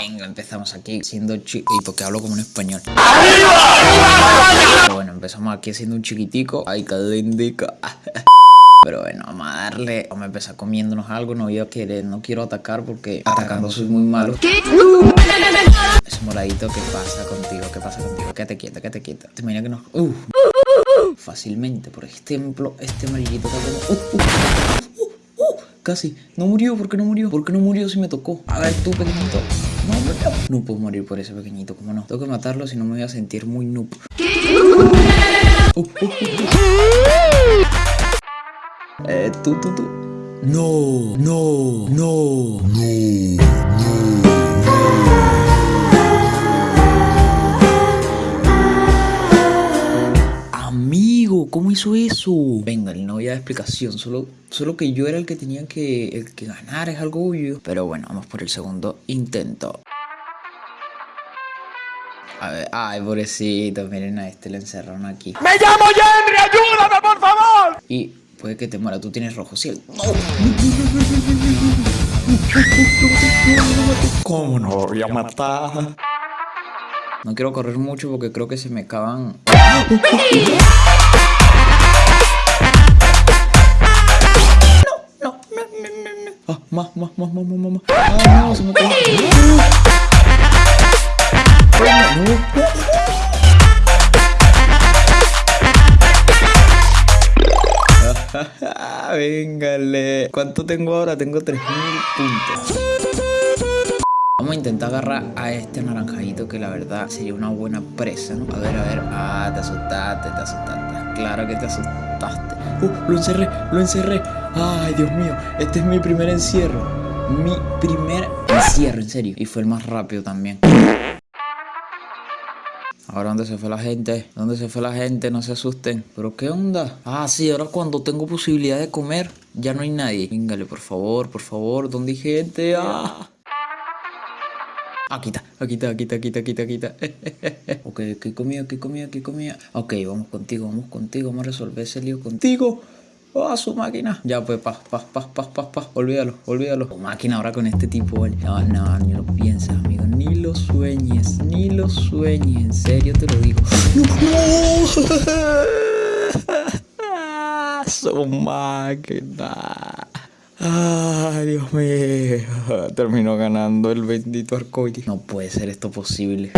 Venga, empezamos aquí siendo chico. ¿Y porque hablo como un español? bueno, empezamos aquí siendo un chiquitico. Ay, qué indica. Pero bueno, vamos a darle. Vamos a empezar comiéndonos algo. No voy a querer, no quiero atacar porque atacando soy muy malo. Ese moradito, ¿qué pasa contigo? ¿Qué pasa contigo? Quédate quieta, quédate quieta. Te imaginas que no. Uh. Fácilmente, por ejemplo, este amarillito que tengo. Uh, uh, uh, uh, casi. No murió, ¿por qué no murió? ¿Por qué no murió si me tocó? A ver, tú, pequeñito. No, no, no puedo morir por ese pequeñito, ¿cómo no? Tengo que matarlo si no me voy a sentir muy noob. Uh. Eh, tú, tú, tú. No, no, no, no. Amigo, ¿cómo hizo eso? Venga, no voy a dar explicación, solo, solo que yo era el que tenía que, el que ganar, es algo obvio. Pero bueno, vamos por el segundo intento. A ver, ay, pobrecito, miren a este, le encerraron aquí. ¡Me llamo Henry! ¡Ayúdame, por favor! Y puede que te muera, tú tienes rojo, ¿sí? No. ¿Cómo no voy a matar? No quiero correr mucho porque creo que se me acaban. No, no, no, no, no, no. Ah, más, más, más, más, más, más. Ah, no, se me acabó. Véngale. ¿Cuánto tengo ahora? Tengo 3000 puntos. Vamos a intentar agarrar a este naranjadito que la verdad sería una buena presa, ¿no? A ver, a ver. Ah, te asustaste, te asustaste. Claro que te asustaste. Uh, lo encerré, lo encerré. Ay, Dios mío. Este es mi primer encierro. Mi primer encierro, en serio. Y fue el más rápido también. Ahora, ¿dónde se fue la gente? ¿Dónde se fue la gente? No se asusten. ¿Pero qué onda? Ah, sí, ahora cuando tengo posibilidad de comer, ya no hay nadie. Véngale, por favor, por favor. ¿Dónde hay gente? Ah. Aquí está, aquí está, aquí está, aquí está, aquí está, aquí está. ok, ¿qué comida, qué comida, qué comida? Ok, vamos contigo, vamos contigo, vamos a resolver ese lío contigo. ¡Ah, su máquina! Ya, pues, paz, paz, paz, paz, paz, paz. Olvídalo, olvídalo. Tu máquina ahora con este tipo, ¿vale? No, no, ni lo piensas, amigo. Ni lo sueñes, ni lo sueñes. En serio te lo digo. ¡No! ¡Su máquina! Ay, Dios mío. Terminó ganando el bendito arcoíris. No puede ser esto posible.